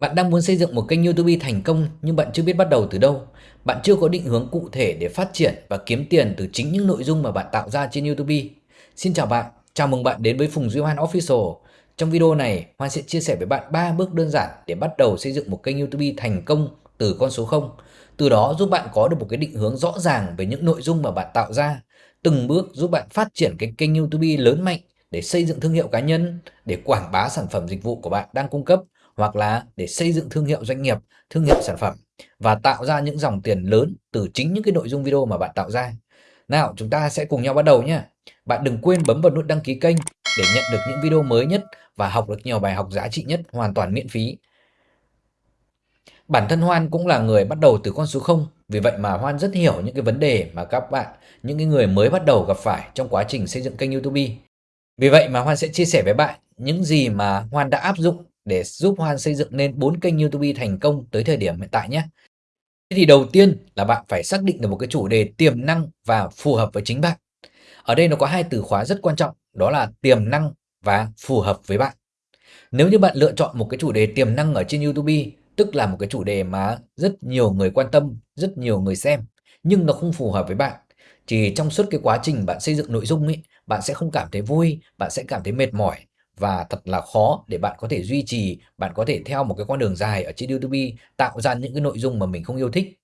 Bạn đang muốn xây dựng một kênh YouTube thành công nhưng bạn chưa biết bắt đầu từ đâu. Bạn chưa có định hướng cụ thể để phát triển và kiếm tiền từ chính những nội dung mà bạn tạo ra trên YouTube. Xin chào bạn, chào mừng bạn đến với Phùng Duy Hoan Official. Trong video này, Hoan sẽ chia sẻ với bạn 3 bước đơn giản để bắt đầu xây dựng một kênh YouTube thành công từ con số 0. Từ đó giúp bạn có được một cái định hướng rõ ràng về những nội dung mà bạn tạo ra. Từng bước giúp bạn phát triển cái kênh YouTube lớn mạnh để xây dựng thương hiệu cá nhân, để quảng bá sản phẩm dịch vụ của bạn đang cung cấp hoặc là để xây dựng thương hiệu doanh nghiệp, thương hiệu sản phẩm và tạo ra những dòng tiền lớn từ chính những cái nội dung video mà bạn tạo ra. Nào, chúng ta sẽ cùng nhau bắt đầu nhé. Bạn đừng quên bấm vào nút đăng ký kênh để nhận được những video mới nhất và học được nhiều bài học giá trị nhất hoàn toàn miễn phí. Bản thân Hoan cũng là người bắt đầu từ con số 0, vì vậy mà Hoan rất hiểu những cái vấn đề mà các bạn, những cái người mới bắt đầu gặp phải trong quá trình xây dựng kênh YouTube. Vì vậy mà Hoan sẽ chia sẻ với bạn những gì mà Hoan đã áp dụng để giúp Hoan xây dựng nên 4 kênh YouTube thành công tới thời điểm hiện tại nhé. Thế thì đầu tiên là bạn phải xác định được một cái chủ đề tiềm năng và phù hợp với chính bạn. Ở đây nó có hai từ khóa rất quan trọng, đó là tiềm năng và phù hợp với bạn. Nếu như bạn lựa chọn một cái chủ đề tiềm năng ở trên YouTube, tức là một cái chủ đề mà rất nhiều người quan tâm, rất nhiều người xem, nhưng nó không phù hợp với bạn, thì trong suốt cái quá trình bạn xây dựng nội dung ấy, bạn sẽ không cảm thấy vui, bạn sẽ cảm thấy mệt mỏi và thật là khó để bạn có thể duy trì, bạn có thể theo một cái con đường dài ở trên YouTube tạo ra những cái nội dung mà mình không yêu thích.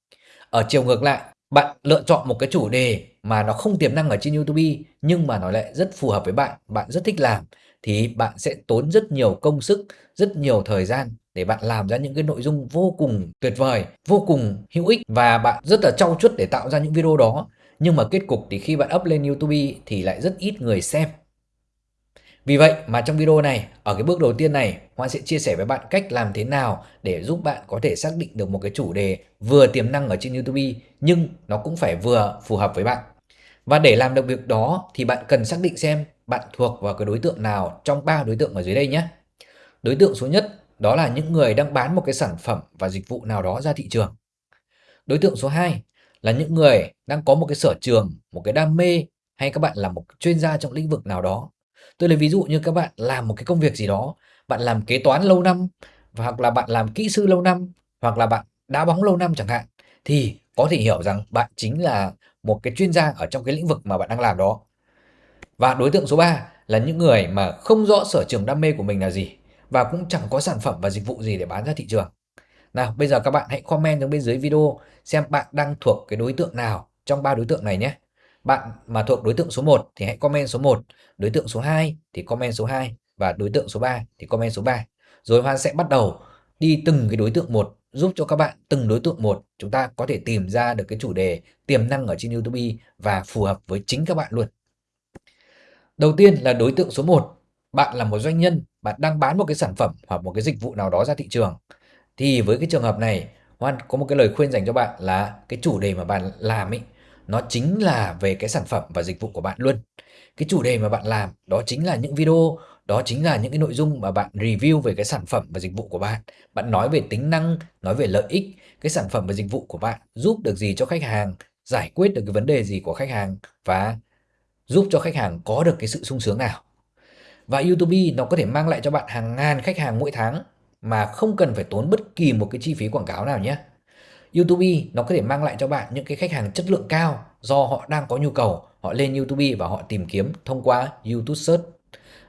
Ở chiều ngược lại, bạn lựa chọn một cái chủ đề mà nó không tiềm năng ở trên YouTube nhưng mà nó lại rất phù hợp với bạn, bạn rất thích làm thì bạn sẽ tốn rất nhiều công sức, rất nhiều thời gian để bạn làm ra những cái nội dung vô cùng tuyệt vời, vô cùng hữu ích và bạn rất là trau chuốt để tạo ra những video đó. Nhưng mà kết cục thì khi bạn up lên YouTube thì lại rất ít người xem vì vậy mà trong video này, ở cái bước đầu tiên này, Hoan sẽ chia sẻ với bạn cách làm thế nào để giúp bạn có thể xác định được một cái chủ đề vừa tiềm năng ở trên YouTube nhưng nó cũng phải vừa phù hợp với bạn. Và để làm được việc đó thì bạn cần xác định xem bạn thuộc vào cái đối tượng nào trong ba đối tượng ở dưới đây nhé. Đối tượng số nhất đó là những người đang bán một cái sản phẩm và dịch vụ nào đó ra thị trường. Đối tượng số 2 là những người đang có một cái sở trường, một cái đam mê hay các bạn là một chuyên gia trong lĩnh vực nào đó Tôi lấy ví dụ như các bạn làm một cái công việc gì đó, bạn làm kế toán lâu năm, hoặc là bạn làm kỹ sư lâu năm, hoặc là bạn đá bóng lâu năm chẳng hạn, thì có thể hiểu rằng bạn chính là một cái chuyên gia ở trong cái lĩnh vực mà bạn đang làm đó. Và đối tượng số 3 là những người mà không rõ sở trường đam mê của mình là gì và cũng chẳng có sản phẩm và dịch vụ gì để bán ra thị trường. Nào, bây giờ các bạn hãy comment xuống bên dưới video xem bạn đang thuộc cái đối tượng nào trong ba đối tượng này nhé. Bạn mà thuộc đối tượng số 1 thì hãy comment số 1, đối tượng số 2 thì comment số 2 và đối tượng số 3 thì comment số 3. Rồi Hoan sẽ bắt đầu đi từng cái đối tượng một giúp cho các bạn từng đối tượng một chúng ta có thể tìm ra được cái chủ đề tiềm năng ở trên YouTube và phù hợp với chính các bạn luôn. Đầu tiên là đối tượng số 1. Bạn là một doanh nhân, bạn đang bán một cái sản phẩm hoặc một cái dịch vụ nào đó ra thị trường. Thì với cái trường hợp này, Hoan có một cái lời khuyên dành cho bạn là cái chủ đề mà bạn làm ấy nó chính là về cái sản phẩm và dịch vụ của bạn luôn. Cái chủ đề mà bạn làm đó chính là những video, đó chính là những cái nội dung mà bạn review về cái sản phẩm và dịch vụ của bạn. Bạn nói về tính năng, nói về lợi ích, cái sản phẩm và dịch vụ của bạn giúp được gì cho khách hàng, giải quyết được cái vấn đề gì của khách hàng và giúp cho khách hàng có được cái sự sung sướng nào. Và YouTube nó có thể mang lại cho bạn hàng ngàn khách hàng mỗi tháng mà không cần phải tốn bất kỳ một cái chi phí quảng cáo nào nhé. YouTube nó có thể mang lại cho bạn những cái khách hàng chất lượng cao do họ đang có nhu cầu, họ lên YouTube và họ tìm kiếm thông qua YouTube Search.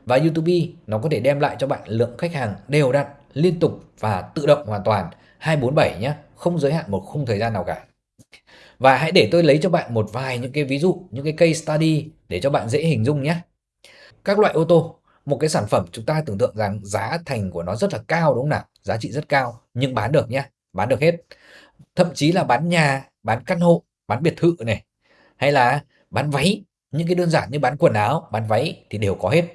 Và YouTube nó có thể đem lại cho bạn lượng khách hàng đều đặn, liên tục và tự động hoàn toàn 247 nhé, không giới hạn một khung thời gian nào cả. Và hãy để tôi lấy cho bạn một vài những cái ví dụ, những cái case study để cho bạn dễ hình dung nhé. Các loại ô tô, một cái sản phẩm chúng ta tưởng tượng rằng giá thành của nó rất là cao đúng không nào? Giá trị rất cao nhưng bán được nhé, bán được hết thậm chí là bán nhà, bán căn hộ, bán biệt thự này hay là bán váy, những cái đơn giản như bán quần áo, bán váy thì đều có hết.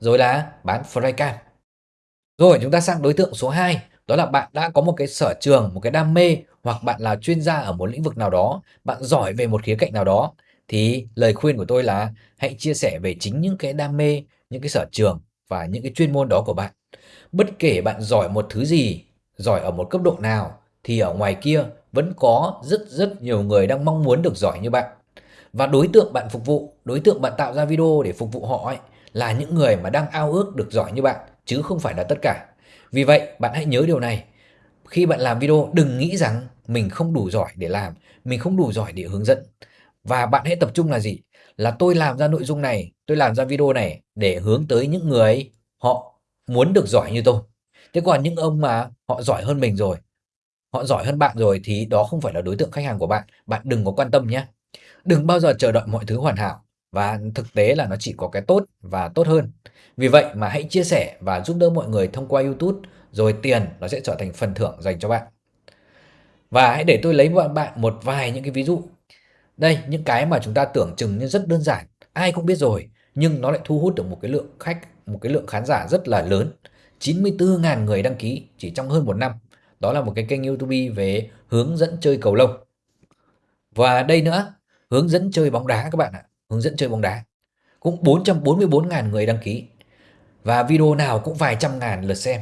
Rồi là bán flycam. Rồi chúng ta sang đối tượng số 2, đó là bạn đã có một cái sở trường, một cái đam mê hoặc bạn là chuyên gia ở một lĩnh vực nào đó, bạn giỏi về một khía cạnh nào đó thì lời khuyên của tôi là hãy chia sẻ về chính những cái đam mê, những cái sở trường và những cái chuyên môn đó của bạn. Bất kể bạn giỏi một thứ gì, giỏi ở một cấp độ nào thì ở ngoài kia vẫn có rất rất nhiều người đang mong muốn được giỏi như bạn. Và đối tượng bạn phục vụ, đối tượng bạn tạo ra video để phục vụ họ ấy, là những người mà đang ao ước được giỏi như bạn, chứ không phải là tất cả. Vì vậy, bạn hãy nhớ điều này. khi bạn làm video đừng nghĩ rằng mình không đủ giỏi để làm, mình không đủ giỏi để hướng dẫn. Và bạn hãy tập trung là gì? Là tôi làm ra nội dung này, tôi làm ra video này để hướng tới những người họ muốn được giỏi như tôi. Thế còn những ông mà họ giỏi hơn mình rồi, họ giỏi hơn bạn rồi thì đó không phải là đối tượng khách hàng của bạn. Bạn đừng có quan tâm nhé. Đừng bao giờ chờ đợi mọi thứ hoàn hảo và thực tế là nó chỉ có cái tốt và tốt hơn. Vì vậy mà hãy chia sẻ và giúp đỡ mọi người thông qua YouTube rồi tiền nó sẽ trở thành phần thưởng dành cho bạn. Và hãy để tôi lấy bạn một vài những cái ví dụ. Đây, những cái mà chúng ta tưởng chừng như rất đơn giản, ai cũng biết rồi, nhưng nó lại thu hút được một cái lượng khách, một cái lượng khán giả rất là lớn. 94.000 người đăng ký chỉ trong hơn một năm. Đó là một cái kênh YouTube về hướng dẫn chơi cầu lông. Và đây nữa, hướng dẫn chơi bóng đá các bạn ạ, hướng dẫn chơi bóng đá. Cũng 444.000 người đăng ký. Và video nào cũng vài trăm ngàn lượt xem.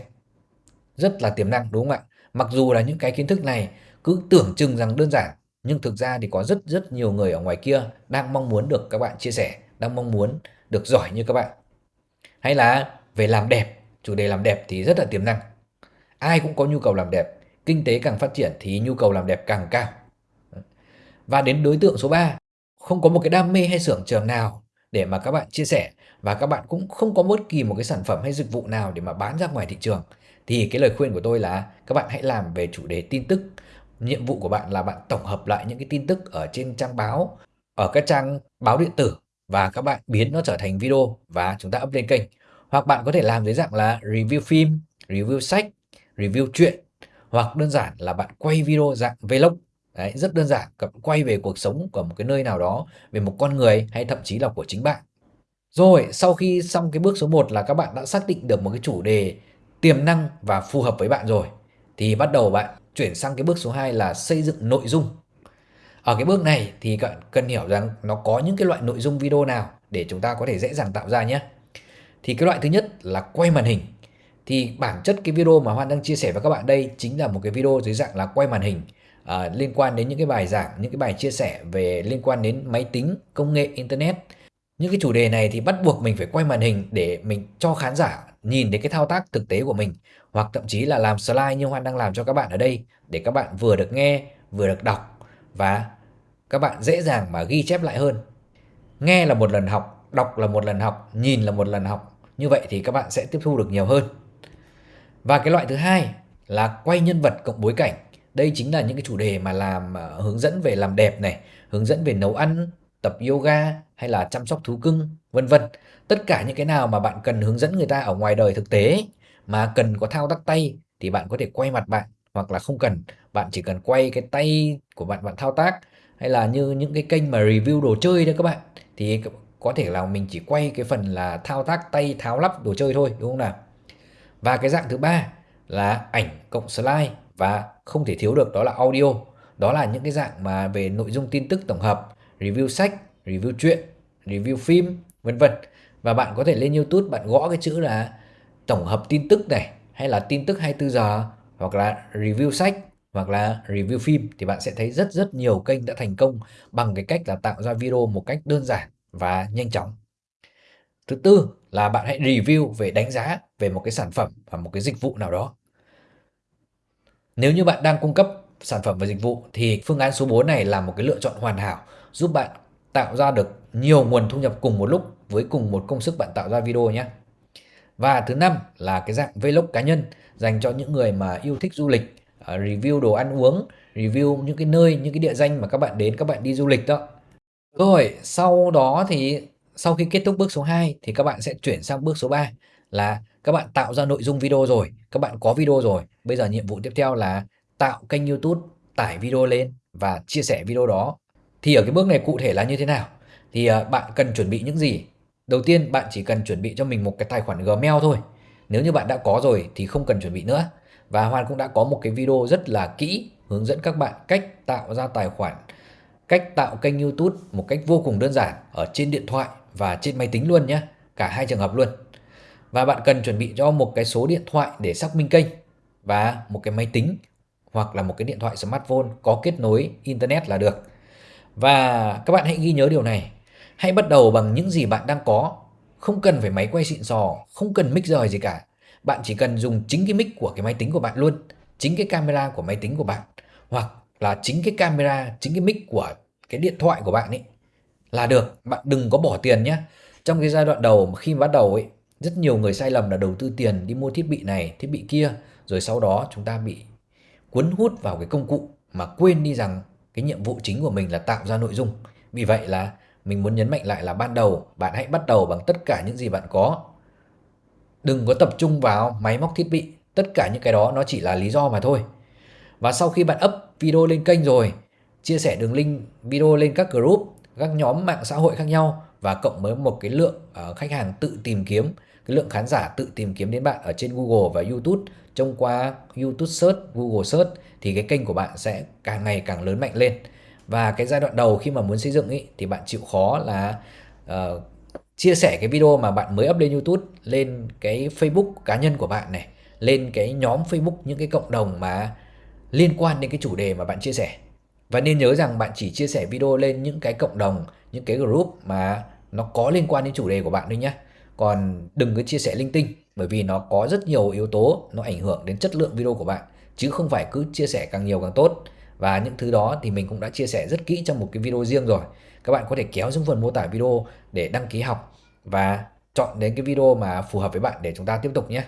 Rất là tiềm năng đúng không ạ? Mặc dù là những cái kiến thức này cứ tưởng chừng rằng đơn giản, nhưng thực ra thì có rất rất nhiều người ở ngoài kia đang mong muốn được các bạn chia sẻ, đang mong muốn được giỏi như các bạn. Hay là về làm đẹp, chủ đề làm đẹp thì rất là tiềm năng. Ai cũng có nhu cầu làm đẹp, kinh tế càng phát triển thì nhu cầu làm đẹp càng cao. Và đến đối tượng số 3, không có một cái đam mê hay xưởng trường nào để mà các bạn chia sẻ và các bạn cũng không có bất kỳ một cái sản phẩm hay dịch vụ nào để mà bán ra ngoài thị trường thì cái lời khuyên của tôi là các bạn hãy làm về chủ đề tin tức. Nhiệm vụ của bạn là bạn tổng hợp lại những cái tin tức ở trên trang báo, ở các trang báo điện tử và các bạn biến nó trở thành video và chúng ta up lên kênh. Hoặc bạn có thể làm dưới dạng là review phim, review sách, review truyện hoặc đơn giản là bạn quay video dạng vlog Đấy, rất đơn giản, quay về cuộc sống của một cái nơi nào đó, về một con người hay thậm chí là của chính bạn. Rồi, sau khi xong cái bước số 1 là các bạn đã xác định được một cái chủ đề tiềm năng và phù hợp với bạn rồi, thì bắt đầu bạn chuyển sang cái bước số 2 là xây dựng nội dung. Ở cái bước này thì bạn cần hiểu rằng nó có những cái loại nội dung video nào để chúng ta có thể dễ dàng tạo ra nhé. Thì cái loại thứ nhất là quay màn hình. Thì bản chất cái video mà Hoan đang chia sẻ với các bạn đây chính là một cái video dưới dạng là quay màn hình à, liên quan đến những cái bài giảng, những cái bài chia sẻ về liên quan đến máy tính, công nghệ, internet. Những cái chủ đề này thì bắt buộc mình phải quay màn hình để mình cho khán giả nhìn thấy cái thao tác thực tế của mình hoặc thậm chí là làm slide như Hoan đang làm cho các bạn ở đây để các bạn vừa được nghe, vừa được đọc và các bạn dễ dàng mà ghi chép lại hơn. Nghe là một lần học, đọc là một lần học, nhìn là một lần học. Như vậy thì các bạn sẽ tiếp thu được nhiều hơn. Và cái loại thứ hai là quay nhân vật cộng bối cảnh. Đây chính là những cái chủ đề mà làm uh, hướng dẫn về làm đẹp này, hướng dẫn về nấu ăn, tập yoga hay là chăm sóc thú cưng, vân vân. Tất cả những cái nào mà bạn cần hướng dẫn người ta ở ngoài đời thực tế mà cần có thao tác tay thì bạn có thể quay mặt bạn hoặc là không cần, bạn chỉ cần quay cái tay của bạn bạn thao tác hay là như những cái kênh mà review đồ chơi đấy các bạn thì có thể là mình chỉ quay cái phần là thao tác tay tháo lắp đồ chơi thôi đúng không nào? Và cái dạng thứ ba là ảnh cộng slide và không thể thiếu được đó là audio. Đó là những cái dạng mà về nội dung tin tức tổng hợp, review sách, review truyện, review phim, vân vân. Và bạn có thể lên YouTube bạn gõ cái chữ là tổng hợp tin tức này hay là tin tức 24 giờ hoặc là review sách hoặc là review phim thì bạn sẽ thấy rất rất nhiều kênh đã thành công bằng cái cách là tạo ra video một cách đơn giản và nhanh chóng. Thứ tư là bạn hãy review về đánh giá về một cái sản phẩm và một cái dịch vụ nào đó. Nếu như bạn đang cung cấp sản phẩm và dịch vụ thì phương án số 4 này là một cái lựa chọn hoàn hảo giúp bạn tạo ra được nhiều nguồn thu nhập cùng một lúc với cùng một công sức bạn tạo ra video nhé. Và thứ năm là cái dạng vlog cá nhân dành cho những người mà yêu thích du lịch, à, review đồ ăn uống, review những cái nơi, những cái địa danh mà các bạn đến, các bạn đi du lịch đó. Rồi, sau đó thì sau khi kết thúc bước số 2 thì các bạn sẽ chuyển sang bước số 3 là các bạn tạo ra nội dung video rồi, các bạn có video rồi. Bây giờ nhiệm vụ tiếp theo là tạo kênh YouTube, tải video lên và chia sẻ video đó. Thì ở cái bước này cụ thể là như thế nào? Thì à, bạn cần chuẩn bị những gì? Đầu tiên bạn chỉ cần chuẩn bị cho mình một cái tài khoản Gmail thôi. Nếu như bạn đã có rồi thì không cần chuẩn bị nữa. Và Hoan cũng đã có một cái video rất là kỹ hướng dẫn các bạn cách tạo ra tài khoản, cách tạo kênh YouTube một cách vô cùng đơn giản ở trên điện thoại và trên máy tính luôn nhé. Cả hai trường hợp luôn. Và bạn cần chuẩn bị cho một cái số điện thoại để xác minh kênh và một cái máy tính hoặc là một cái điện thoại smartphone có kết nối internet là được. Và các bạn hãy ghi nhớ điều này. Hãy bắt đầu bằng những gì bạn đang có. Không cần phải máy quay xịn sò, không cần mic rời gì cả. Bạn chỉ cần dùng chính cái mic của cái máy tính của bạn luôn chính cái camera của máy tính của bạn hoặc là chính cái camera, chính cái mic của cái điện thoại của bạn ấy là được. Bạn đừng có bỏ tiền nhé. Trong cái giai đoạn đầu khi bắt đầu ấy, rất nhiều người sai lầm là đầu tư tiền đi mua thiết bị này, thiết bị kia, rồi sau đó chúng ta bị cuốn hút vào cái công cụ mà quên đi rằng cái nhiệm vụ chính của mình là tạo ra nội dung. Vì vậy là mình muốn nhấn mạnh lại là ban đầu bạn hãy bắt đầu bằng tất cả những gì bạn có. Đừng có tập trung vào máy móc thiết bị, tất cả những cái đó nó chỉ là lý do mà thôi. Và sau khi bạn up video lên kênh rồi, chia sẻ đường link video lên các group, các nhóm mạng xã hội khác nhau và cộng với một cái lượng uh, khách hàng tự tìm kiếm, cái lượng khán giả tự tìm kiếm đến bạn ở trên Google và YouTube thông qua YouTube Search, Google Search thì cái kênh của bạn sẽ càng ngày càng lớn mạnh lên. Và cái giai đoạn đầu khi mà muốn xây dựng ý, thì bạn chịu khó là uh, chia sẻ cái video mà bạn mới up lên YouTube lên cái Facebook cá nhân của bạn này, lên cái nhóm Facebook những cái cộng đồng mà liên quan đến cái chủ đề mà bạn chia sẻ. Và nên nhớ rằng bạn chỉ chia sẻ video lên những cái cộng đồng, những cái group mà nó có liên quan đến chủ đề của bạn thôi nhé. Còn đừng có chia sẻ linh tinh bởi vì nó có rất nhiều yếu tố nó ảnh hưởng đến chất lượng video của bạn chứ không phải cứ chia sẻ càng nhiều càng tốt. Và những thứ đó thì mình cũng đã chia sẻ rất kỹ trong một cái video riêng rồi. Các bạn có thể kéo xuống phần mô tả video để đăng ký học và chọn đến cái video mà phù hợp với bạn để chúng ta tiếp tục nhé.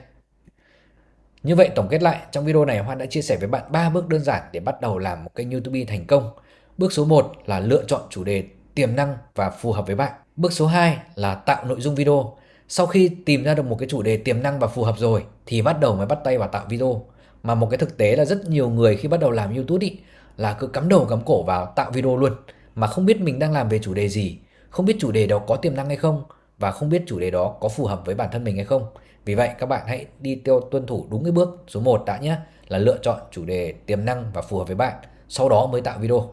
Như vậy tổng kết lại, trong video này Hoan đã chia sẻ với bạn 3 bước đơn giản để bắt đầu làm một kênh YouTube thành công. Bước số 1 là lựa chọn chủ đề tiềm năng và phù hợp với bạn. Bước số 2 là tạo nội dung video. Sau khi tìm ra được một cái chủ đề tiềm năng và phù hợp rồi thì bắt đầu mới bắt tay vào tạo video. Mà một cái thực tế là rất nhiều người khi bắt đầu làm YouTube ý, là cứ cắm đầu cắm cổ vào tạo video luôn mà không biết mình đang làm về chủ đề gì, không biết chủ đề đó có tiềm năng hay không và không biết chủ đề đó có phù hợp với bản thân mình hay không. Vì vậy các bạn hãy đi tiêu tuân thủ đúng cái bước số 1 đã nhé là lựa chọn chủ đề tiềm năng và phù hợp với bạn, sau đó mới tạo video.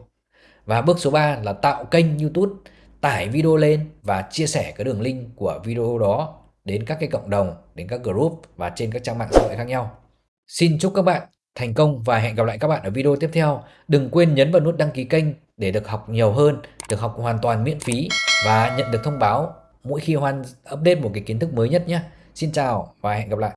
Và bước số 3 là tạo kênh YouTube, tải video lên và chia sẻ cái đường link của video đó đến các cái cộng đồng, đến các group và trên các trang mạng xã hội khác nhau. Xin chúc các bạn thành công và hẹn gặp lại các bạn ở video tiếp theo. Đừng quên nhấn vào nút đăng ký kênh để được học nhiều hơn, được học hoàn toàn miễn phí và nhận được thông báo mỗi khi Hoan update một cái kiến thức mới nhất nhé. Xin chào và hẹn gặp lại.